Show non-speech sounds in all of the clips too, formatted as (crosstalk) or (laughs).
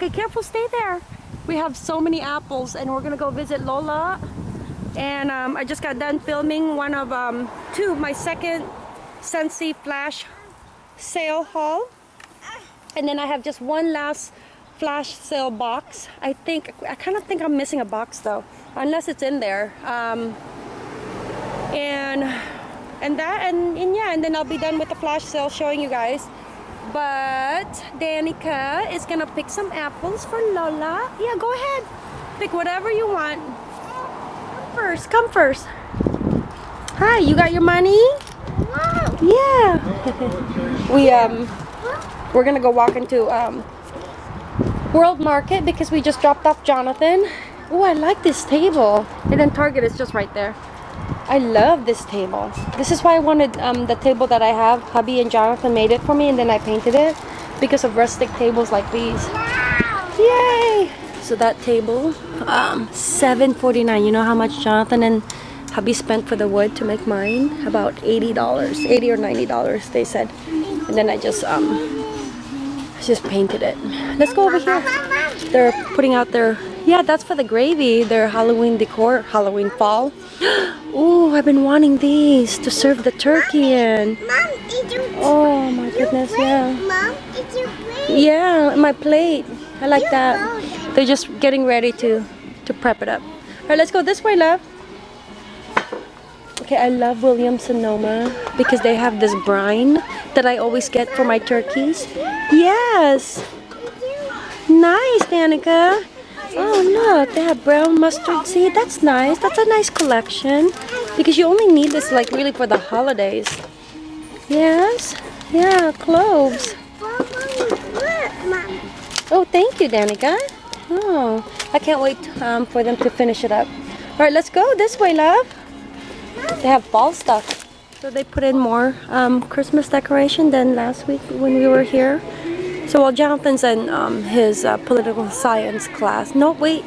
Okay, careful, stay there. We have so many apples and we're gonna go visit Lola. And um, I just got done filming one of um, two, my second Scentsy Flash sale haul. And then I have just one last flash sale box. I think, I kind of think I'm missing a box though, unless it's in there. Um, and and that and, and yeah and then I'll be done with the flash sale showing you guys but Danica is gonna pick some apples for Lola. Yeah go ahead. Pick whatever you want. Come first come first. Hi you got your money? Yeah. (laughs) We um we're gonna go walk into um World Market because we just dropped off Jonathan. Oh I like this table. And then Target is just right there I love this table. This is why I wanted um, the table that I have. Hubby and Jonathan made it for me and then I painted it because of rustic tables like these. Yay! So that table, um, $7.49. You know how much Jonathan and hubby spent for the wood to make mine? About $80. 80 or $90 they said. And then I just um, just painted it. Let's go over here. They're putting out their, yeah, that's for the gravy. Their Halloween decor, Halloween fall. (gasps) Oh, I've been wanting these to serve the turkey in. Mom, Oh my goodness, yeah. Mom, it's your plate. Yeah, my plate. I like that. They're just getting ready to to prep it up. All right, let's go this way, love. Okay, I love Williams Sonoma because they have this brine that I always get for my turkeys. Yes. Nice, Danica. Oh, look, they have brown mustard seed. That's nice. That's a nice collection. Because you only need this, like, really for the holidays. Yes. Yeah, cloves. Oh, thank you, Danica. Oh, I can't wait um, for them to finish it up. All right, let's go this way, love. They have fall stuff. So they put in more um, Christmas decoration than last week when we were here. So while Jonathan's in um, his uh, political science class, no wait,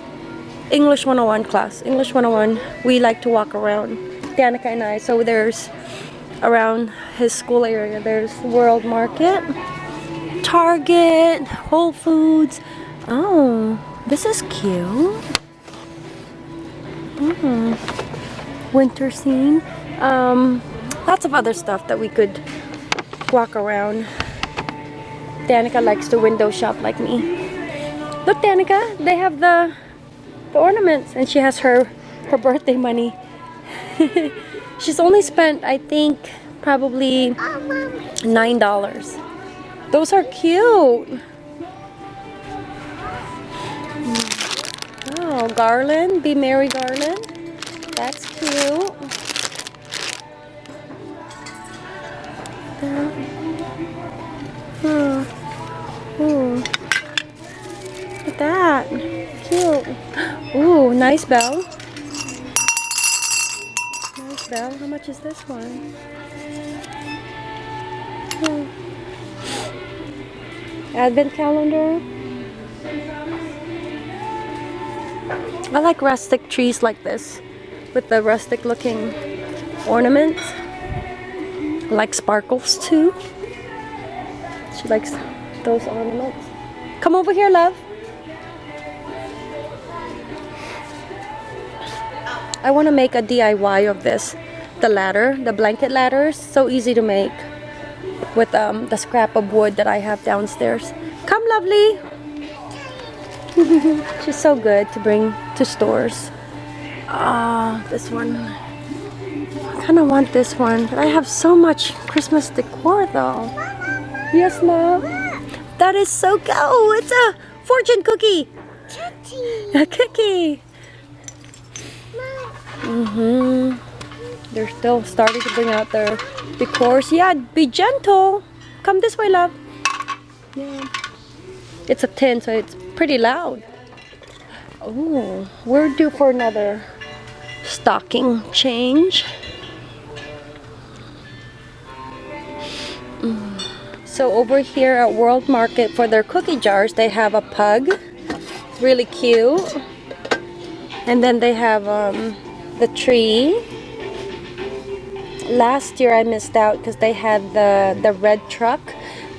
English 101 class, English 101, we like to walk around, Danica and I. So there's around his school area, there's World Market, Target, Whole Foods. Oh, this is cute. Mm. Winter scene. Um, lots of other stuff that we could walk around. Danica likes to window shop like me. Look, Danica, they have the, the ornaments, and she has her her birthday money. (laughs) She's only spent, I think, probably nine dollars. Those are cute. Oh, garland, be merry garland. That's cute. Hmm. Ooh, nice bell. Nice bell. How much is this one? Hmm. Advent calendar. I like rustic trees like this with the rustic looking ornaments. I like sparkles too. She likes those ornaments. Come over here, love. I want to make a DIY of this. The ladder, the blanket ladders, so easy to make with um, the scrap of wood that I have downstairs. Come, lovely. (laughs) She's so good to bring to stores. Ah, uh, this one. I kind of want this one, but I have so much Christmas decor though. Yes, love. That is so cool. Oh, it's a fortune cookie. Cookie. A cookie. Mm-hmm. They're still starting to bring out their decors. Yeah, be gentle. Come this way, love. Yeah. It's a tin, so it's pretty loud. Oh, we're due for another stocking change. Mm. So over here at World Market for their cookie jars, they have a pug. It's really cute. And then they have um, the tree. Last year I missed out because they had the, the red truck.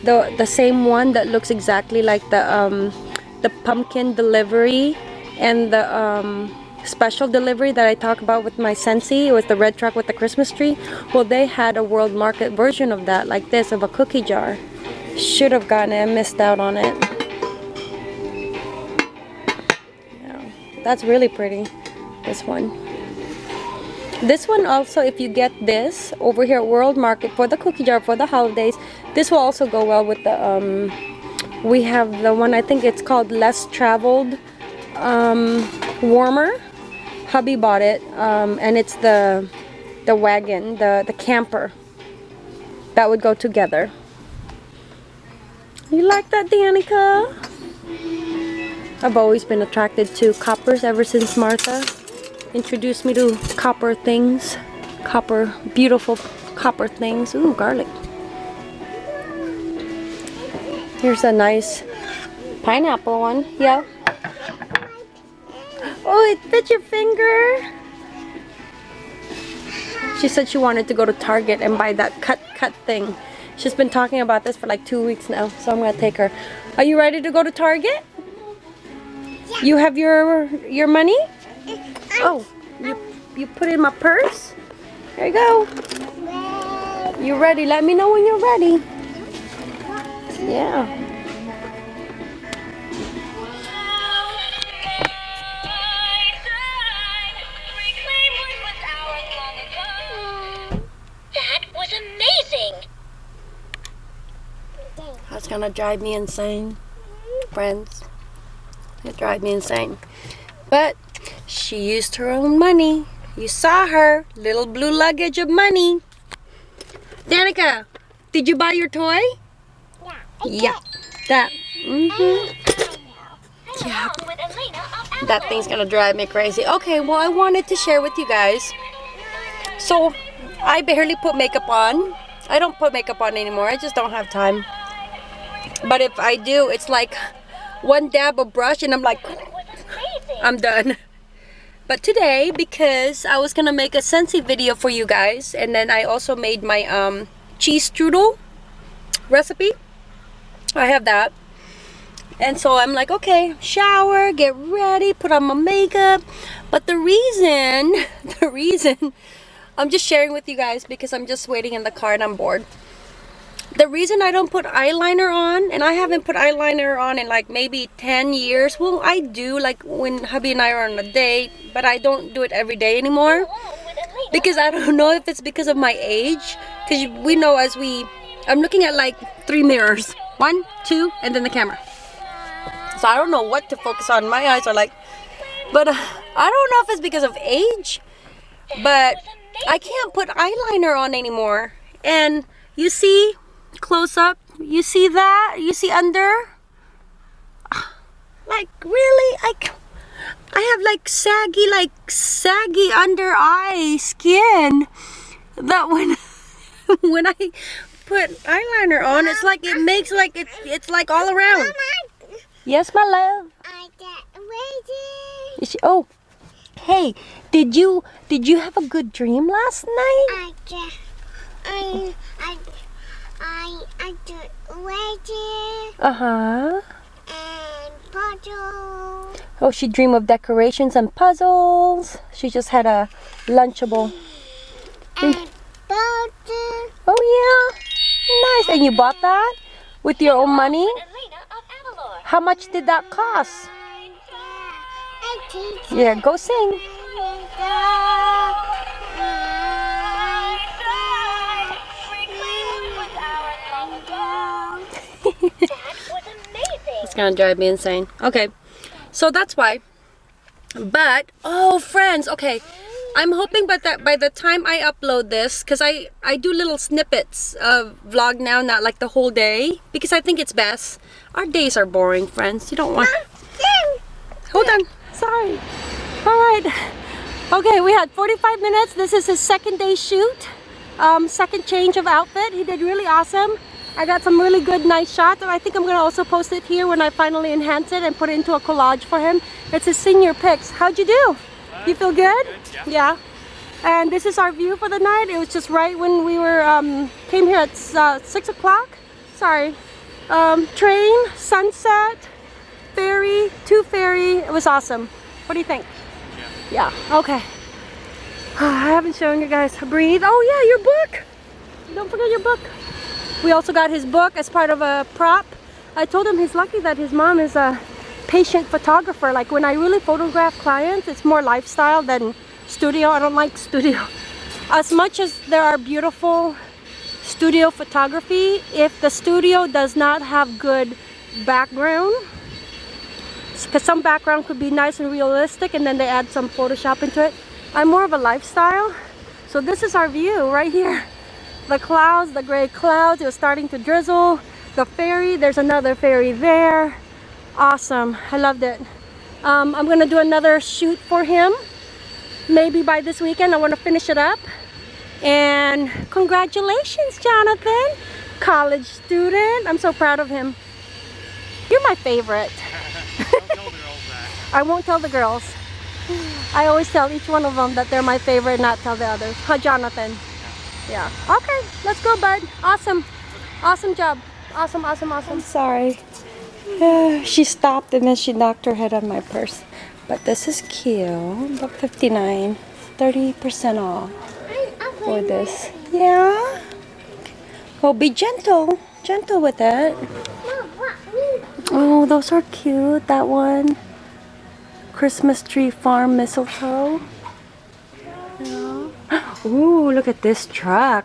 The, the same one that looks exactly like the um, the pumpkin delivery and the um, special delivery that I talk about with my Scentsy. It was the red truck with the Christmas tree. Well, they had a world market version of that, like this, of a cookie jar. Should have gotten it. I missed out on it. Yeah, that's really pretty. This one. This one also, if you get this over here at World Market for the cookie jar for the holidays, this will also go well with the, um, we have the one, I think it's called Less Traveled um, Warmer. Hubby bought it, um, and it's the, the wagon, the, the camper. That would go together. You like that, Danica? I've always been attracted to coppers ever since Martha introduced me to copper things. Copper, beautiful copper things. Ooh, garlic. Here's a nice pineapple one. Yeah. Oh, it fit your finger. She said she wanted to go to Target and buy that cut cut thing. She's been talking about this for like two weeks now, so I'm gonna take her. Are you ready to go to Target? Yeah. You have your your money? Oh, you you put it in my purse? There you go. You ready? Let me know when you're ready. Yeah. That was amazing! That's gonna drive me insane, friends. It drive me insane. But she used her own money. You saw her little blue luggage of money. Danica, did you buy your toy? Yeah, that. hmm Yeah, with Elena of that thing's gonna drive me crazy. Okay, well, I wanted to share with you guys. So, I barely put makeup on. I don't put makeup on anymore. I just don't have time. But if I do, it's like one dab of brush and I'm like! I'm done. But today, because I was gonna make a Scentsy video for you guys, and then I also made my um, cheese strudel recipe. I have that. And so I'm like, okay, shower, get ready, put on my makeup. But the reason, (laughs) the reason, I'm just sharing with you guys because I'm just waiting in the car and I'm bored. The reason I don't put eyeliner on, and I haven't put eyeliner on in like maybe 10 years. Well, I do like when hubby and I are on a date, but I don't do it every day anymore. Because I don't (laughs) know if it's because of my age. Because we know as we, I'm looking at like three mirrors. One, two, and then the camera. So I don't know what to focus on. My eyes are like, but uh, I don't know if it's because of age, but I can't put eyeliner on anymore. And you see, close up, you see that? You see under? (sighs) Like really? i have like saggy, like saggy under eye skin. That when, (laughs) when I put eyeliner on, it's like it makes like it, it's like all around. Yes, my love. I got ready. Is she, oh, hey, did you did you have a good dream last night? I got. I. I. I. I got ready Uh huh. and puzzle Oh, she dreamed of decorations and puzzles. She just had a lunchable. and puzzle. Oh yeah, nice. And you bought that with your own money? Elena of Avalor. How much did that cost? Yeah, go sing. It's gonna drive me insane. Okay, so that's why. But oh, friends, okay. I'm hoping but that by the time I upload this, because I I do little snippets of vlog now, not like the whole day, because I think it's best. Our days are boring, friends. You don't want. Hold on. Sorry. All right. Okay, we had 45 minutes. This is his second day shoot. Um, second change of outfit. He did really awesome. I got some really good, nice shots. And I think I'm going to also post it here when I finally enhance it and put it into a collage for him. It's his senior pics. How'd you do? You feel good? yeah. And this is our view for the night. It was just right when we were um, came here at uh, 6 o'clock. Sorry. Um, train, sunset, fairy, two fairy. It was awesome. What do you think? Yeah. Okay. (sighs) I haven't shown you guys. Breathe. Oh yeah, your book. Don't forget your book. We also got his book as part of a prop. I told him he's lucky that his mom is a patient photographer. Like when I really photograph clients, it's more lifestyle than studio. I don't like studio. (laughs) As much as there are beautiful studio photography, if the studio does not have good background, because some background could be nice and realistic and then they add some Photoshop into it. I'm more of a lifestyle. So this is our view right here. (laughs) The clouds, the gray clouds, it was starting to drizzle. The ferry, there's another ferry there. Awesome, I loved it. Um, I'm gonna do another shoot for him. Maybe by this weekend, I wanna finish it up. And congratulations, Jonathan. College student, I'm so proud of him. You're my favorite. (laughs) I won't tell the girls. I always tell each one of them that they're my favorite, not tell the others. Huh, Jonathan? Yeah. Okay, let's go, bud. Awesome. Awesome job. Awesome, awesome, awesome. I'm sorry. (sighs) she stopped and then she knocked her head on my purse. But this is cute. About 59 30% off for this. Yeah. Well, be gentle. Gentle with it. Oh, those are cute. That one. Christmas tree farm mistletoe. Ooh, look at this truck.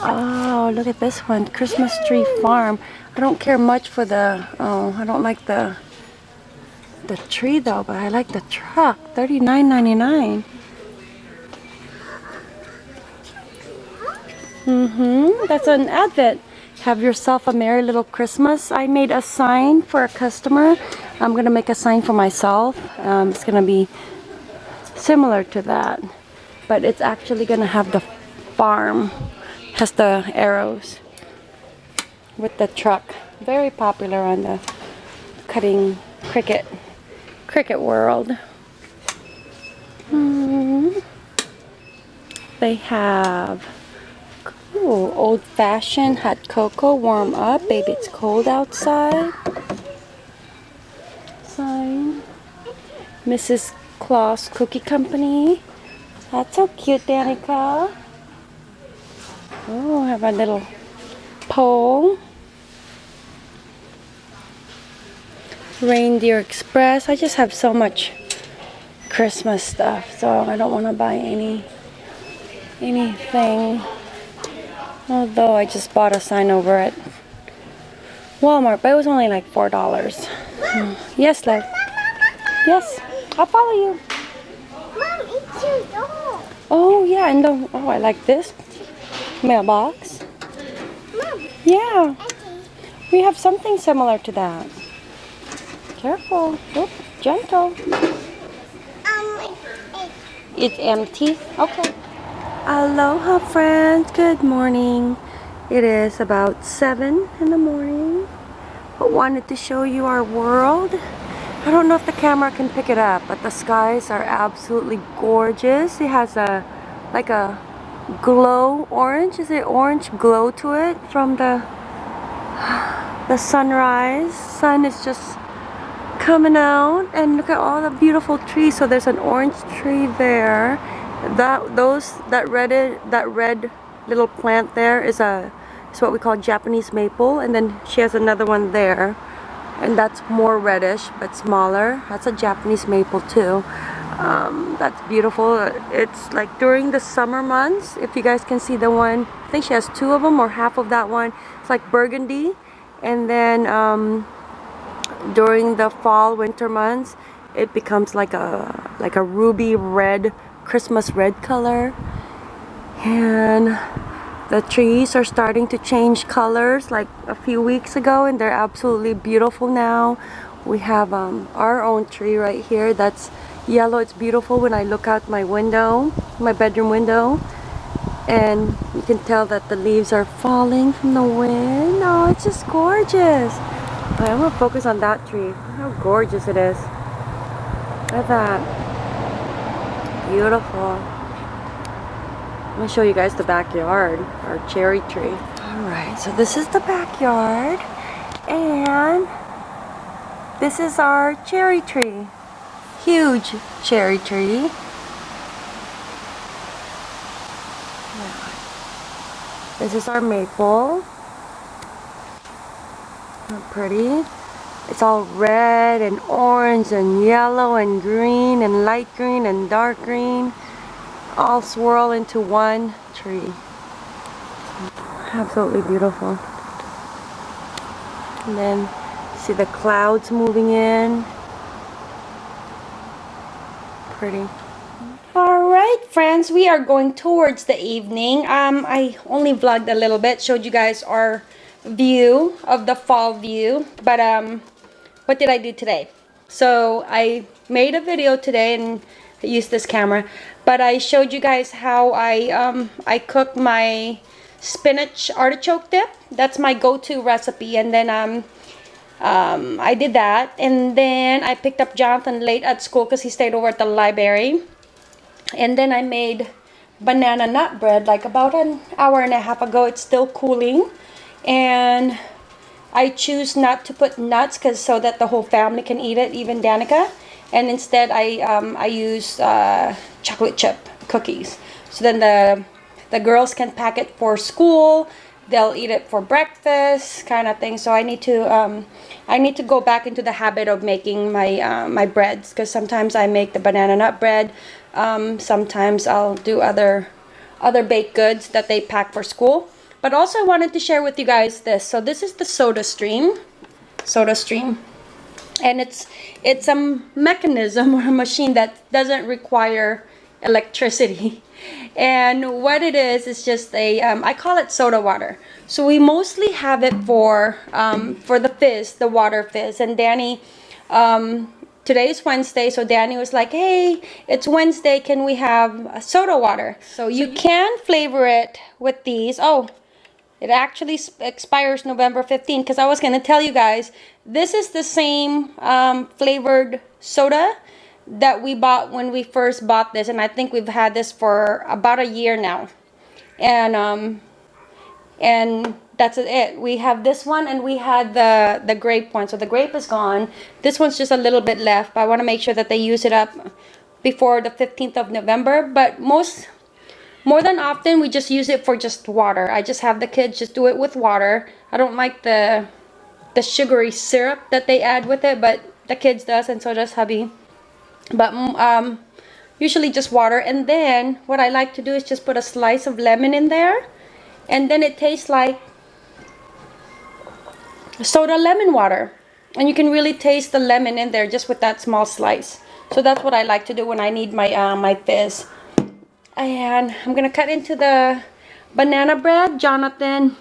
Oh, look at this one. Christmas tree farm. I don't care much for the, oh, I don't like the, the tree though, but I like the truck. $39.99. Mm-hmm. That's an advent. Have yourself a merry little Christmas. I made a sign for a customer. I'm gonna make a sign for myself. Um, it's gonna be similar to that, but it's actually gonna have the farm, has the arrows with the truck. Very popular on the cutting Cricut, Cricut world. Hmm. They have old-fashioned hot cocoa, warm up. Baby, it's cold outside. Sign. Mrs. Claus Cookie Company. That's so cute, Danica. Oh, have a little pole. Reindeer Express. I just have so much Christmas stuff, so I don't want to buy any anything. Although I just bought a sign over at Walmart, but it was only like four dollars. Hmm. Yes, love. Yes, I'll follow you. Mom, it's your dog. Oh yeah, and the oh I like this mailbox. Mom, Yeah, we have something similar to that. Careful. Oop, gentle. Um, It's empty. Okay. Aloha friends. Good morning. It is about 7 in the morning. But wanted to show you our world. I don't know if the camera can pick it up, but the skies are absolutely gorgeous. It has a like a glow orange. Is it orange glow to it from the (sighs) the sunrise? Sun is just coming out and look at all the beautiful trees so there's an orange tree there that those that red that red little plant there is a is what we call Japanese maple and then she has another one there and that's more reddish but smaller. That's a Japanese maple too. Um, that's beautiful. It's like during the summer months if you guys can see the one I think she has two of them or half of that one. It's like burgundy. And then um, during the fall winter months it becomes like a like a ruby red Christmas red color. And the trees are starting to change colors like a few weeks ago and they're absolutely beautiful now we have um, our own tree right here that's yellow it's beautiful when I look out my window my bedroom window and you can tell that the leaves are falling from the wind oh it's just gorgeous I'm gonna focus on that tree. How gorgeous it is. Look at that. Beautiful. Let me show you guys the backyard. Our cherry tree. Alright, so this is the backyard. And This is our cherry tree. Huge cherry tree. This is our maple. Not pretty. It's all red and orange and yellow and green and light green and dark green. All swirl into one tree. Absolutely beautiful. And then see the clouds moving in. Pretty. Alright friends, we are going towards the evening. Um, I only vlogged a little bit, showed you guys our view of the fall view. But um, what did I do today? So I made a video today and used this camera. But I showed you guys how I, um, I cook my spinach artichoke dip. That's my go-to recipe. And then um, um, I did that. And then I picked up Jonathan late at school because he stayed over at the library. And then I made banana nut bread like about an hour and a half ago. It's still cooling. And I choose not to put nuts because so that the whole family can eat it, even Danica. And instead I, um, I use uh, chocolate chip cookies. So then the, the girls can pack it for school. They'll eat it for breakfast kind of thing. So I need to um, I need to go back into the habit of making my uh, my breads because sometimes I make the banana nut bread. Um, sometimes I'll do other other baked goods that they pack for school. But also I wanted to share with you guys this. So this is the Soda Stream. Soda Stream. And it's it's a mechanism or a machine that doesn't require electricity. And what it is, is just a um, I call it soda water. So we mostly have it for, um, for the fizz, the water fizz. And Danny, um, today is Wednesday, so Danny was like, hey, it's Wednesday, can we have soda water? So you can flavor it with these. Oh, it actually expires November 15 because I was going to tell you guys, this is the same um, flavored soda that we bought when we first bought this and I think we've had this for about a year now. And um and that's it. We have this one and we had the the grape one. So the grape is gone. This one's just a little bit left but I want to make sure that they use it up before the 15th of November. But most more than often we just use it for just water. I just have the kids just do it with water. I don't like the the sugary syrup that they add with it but the kids does and so does hubby. But mm, um, usually just water. And then what I like to do is just put a slice of lemon in there and then it tastes like soda lemon water. And you can really taste the lemon in there just with that small slice. So that's what I like to do when I need my uh, my fizz and I'm gonna cut into the banana bread Jonathan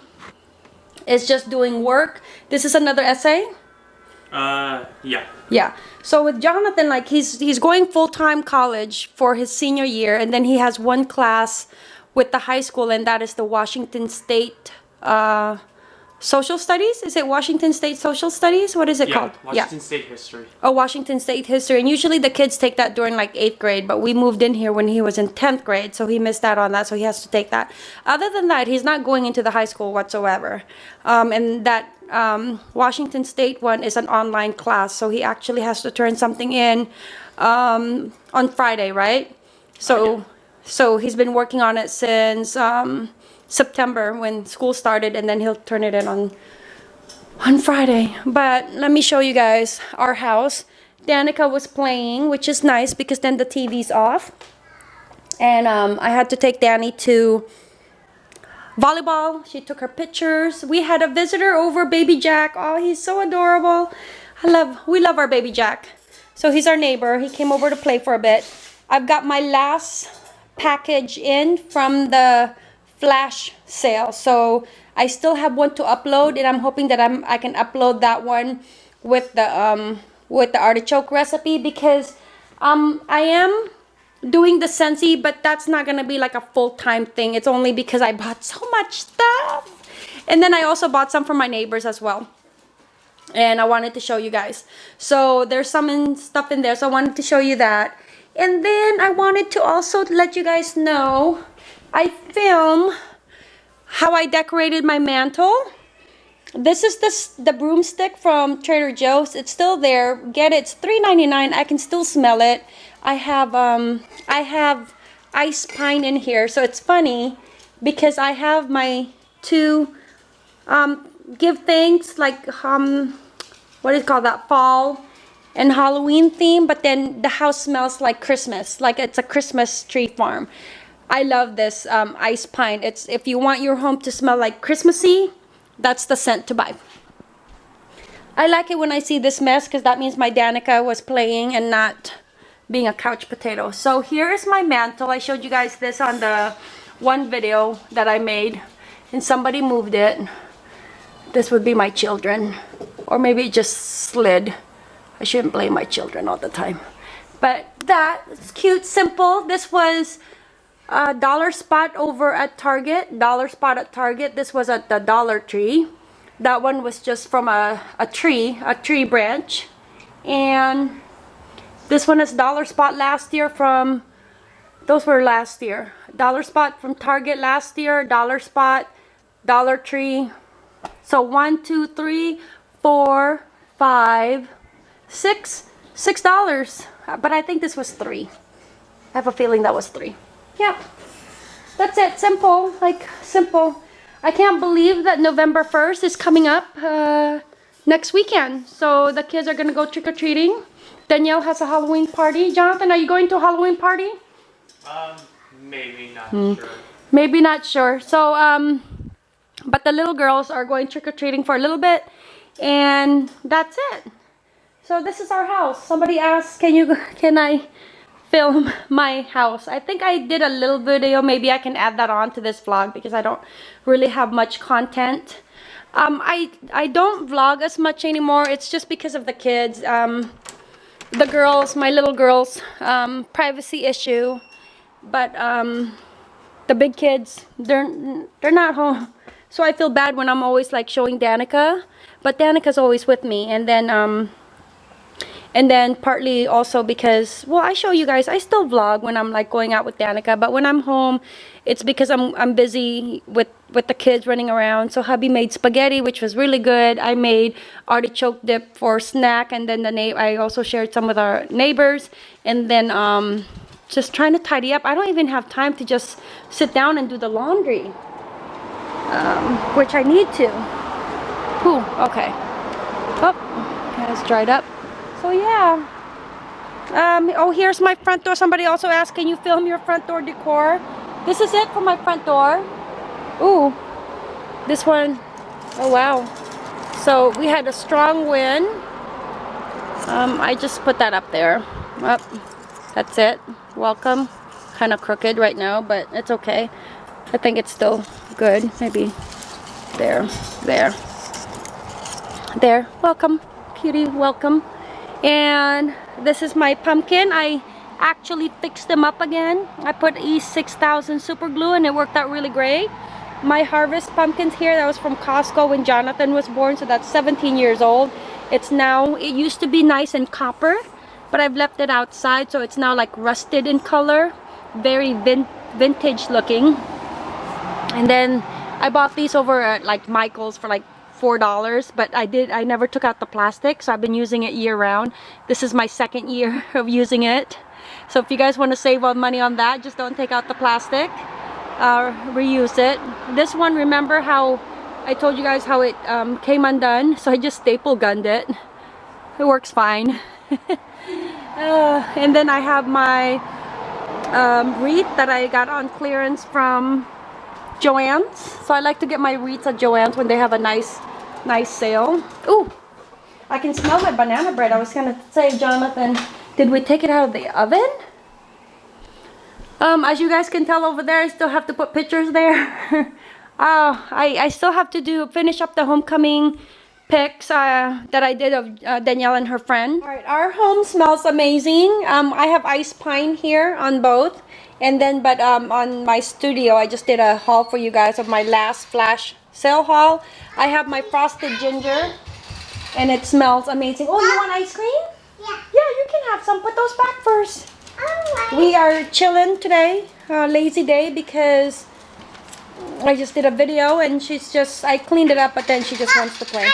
is just doing work this is another essay uh, yeah. Yeah. So with Jonathan, like he's he's going full time college for his senior year, and then he has one class with the high school, and that is the Washington State uh, Social Studies. Is it Washington State Social Studies? What is it yeah, called? Washington State History. Oh, Washington State History. And usually the kids take that during like eighth grade, but we moved in here when he was in 10th grade, so he missed out on that, so he has to take that. Other than that, he's not going into the high school whatsoever. Um, and that um, Washington State one is an online class, so he actually has to turn something in um, on Friday, right? So, so he's been working on it since um, September when school started, and then he'll turn it in on on Friday. But let me show you guys our house. Danica was playing, which is nice because then the TV's off. And um, I had to take Danny to volleyball. She took her pictures. We had a visitor over, baby Jack. Oh, he's so adorable. I love, we love our baby Jack. So he's our neighbor. He came over to play for a bit. I've got my last package in from the flash sale. So I still have one to upload and I'm hoping that I'm, I can upload that one with the, um, with the artichoke recipe because um, I am doing the Scentsy, but that's not gonna be like a full-time thing. It's only because I bought so much stuff. And then I also bought some for my neighbors as well. And I wanted to show you guys. So there's some in, stuff in there, so I wanted to show you that. And then I wanted to also let you guys know I film how I decorated my mantle. this is the the broomstick from Trader Joe's. It's still there. Get it. It's $3.99. I can still smell it. I have um I have ice pine in here. So it's funny because I have my two um give thanks like um what is called that fall and Halloween theme, but then the house smells like Christmas, like it's a Christmas tree farm. I love this um, ice pine. It's if you want your home to smell like Christmassy, that's the scent to buy. I like it when I see this mess because that means my Danica was playing and not being a couch potato. So here is my mantle. I showed you guys this on the one video that I made and somebody moved it. This would be my children. Or maybe it just slid. I shouldn't blame my children all the time. But that is cute, simple. This was a dollar spot over at Target. Dollar spot at Target. This was at the Dollar Tree. That one was just from a, a tree, a tree branch. And this one is dollar spot last year from, those were last year. Dollar spot from Target last year, dollar spot, Dollar Tree. So one, two, three, four, five, six, six dollars. Uh, But I think this was three. I have a feeling that was three. Yeah. That's it. Simple. Like, simple. I can't believe that November 1st is coming up uh, next weekend. So the kids are going to go trick-or-treating. Danielle has a Halloween party. Jonathan, are you going to a Halloween party? Um, maybe not Hmm. sure. Maybe not sure. So, um, but the little girls are going trick-or-treating for a little bit. And that's it. So this is our house. Somebody asked, can you, (laughs) can I film (laughs) my house? I think I did a little video. Maybe I can add that on to this vlog because I don't really have much content. Um, I, I don't vlog as much anymore. It's just because of the kids. Um, the girls, my little girls, um, privacy issue. But, um, the big kids they're they're not home (laughs) so i feel bad when i'm always like showing danica but danica's always with me and then um and then partly also because well i show you guys i still vlog when i'm like going out with danica but when i'm home it's because i'm i'm busy with with the kids running around so hubby made spaghetti which was really good i made artichoke dip for snack and then the na- i also shared some with our neighbors and then um just trying to tidy up. I don't even have time to just sit down and do the laundry, um, which I need to. Whew, okay. Oh, it's dried up. So yeah. Um, oh, here's my front door. Somebody also asked, can you film your front door decor? This is it for my front door. Ooh, this one. Oh wow. So we had a strong wind. Um, I just put that up there. Up. That's it. Welcome. Kind of crooked right now, but it's okay. I think it's still good. Maybe there, there, there. Welcome, cutie. Welcome. And this is my pumpkin. I actually fixed them up again. I put E6000 super glue and it worked out really great. My harvest pumpkins here, that was from Costco when Jonathan was born, so that's 17 years old. It's now, it used to be nice and copper, but I've left it outside so it's now like rusted in color very vin vintage looking and then I bought these over at like Michael's for like four dollars but I did I never took out the plastic so I've been using it year round. This is my second year (laughs) of using it. So if you guys want to save on money on that just don't take out the plastic uh, reuse it. This one remember how I told you guys how it um, came undone? (laughs) So I just staple gunned it. It works fine. (laughs) Uh, and then I have my um, wreath that I got on clearance from Joann's. So I like to get my wreaths at Joann's when they have a nice, nice sale. Ooh, I can smell my banana bread. I was gonna say, Jonathan, did we take it out of the oven? Um, as you guys can tell over there, I still have to put pictures there. uh, (laughs) I, I still have to do finish up the homecoming pics uh, that I did of uh, Danielle and her friend. All right, our home smells amazing. Um, I have ice pine here on both. And then, but um, on my studio, I just did a haul for you guys of my last flash sale haul. I have my frosted ginger and it smells amazing. Oh, you want ice cream? Yeah. Yeah, you can have some. Put those back first. Alright. We are chilling today, uh, lazy day, because I just did a video and she's just, I cleaned it up, but then she just wants to play.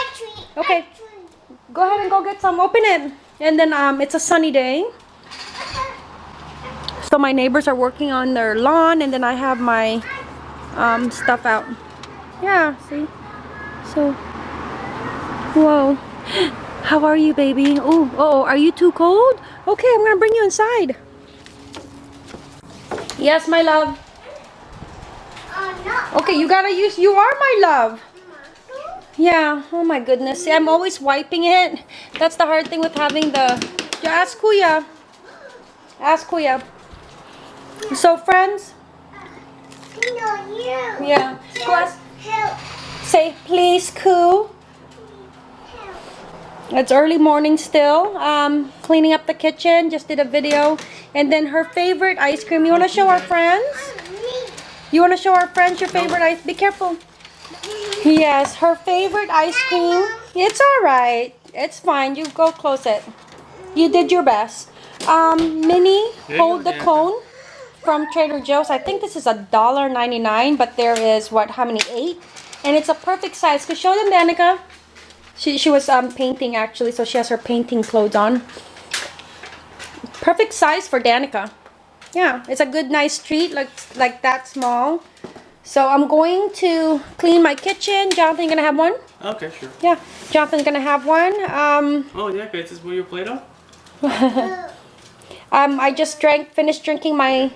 Okay. Go ahead and go get some. Open it. And then um, it's a sunny day. So my neighbors are working on their lawn and then I have my um, stuff out. Yeah, see? So, whoa. (gasps) How are you, baby? Oh, oh, are you too cold? Okay, I'm gonna bring you inside. Yes, my love. Okay, you gotta use, you are my love. Yeah, oh my goodness. See, I'm always wiping it. That's the hard thing with having the... Ask Kuya. Ask Kuya. So, friends, yeah. Help. say, please, Koo. It's early morning still. Um, cleaning up the kitchen. Just did a video. And then her favorite ice cream. You want to show our friends? You want to show our friends your favorite ice? Be careful. Yes, her favorite ice cream. It's all right. It's fine. You go close it. You did your best. Um, Minnie, hold the cone from Trader Joe's. I think this is a dollar ninety nine, but there is what? How many? Eight, and it's a perfect size. Cause show them, Danica. She she was um painting actually, so she has her painting clothes on. Perfect size for Danica. Yeah, it's a good, nice treat, like like that small. So I'm going to clean my kitchen. Jonathan, gonna have one? Okay, sure. Yeah, Jonathan's gonna have one. Um, Oh, yeah, guys, this is where your Play-Doh? (laughs) um, I just drank, finished drinking my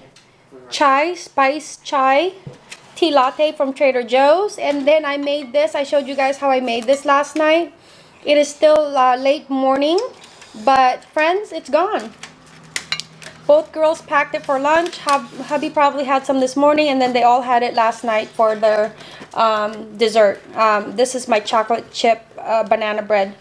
chai, spice chai tea latte from Trader Joe's, and then I made this. I showed you guys how I made this last night. It is still uh, late morning, but friends, it's gone. Both girls packed it for lunch. Hub, hubby probably had some this morning, and then they all had it last night for their um, dessert. Um, this is my chocolate chip uh, banana bread.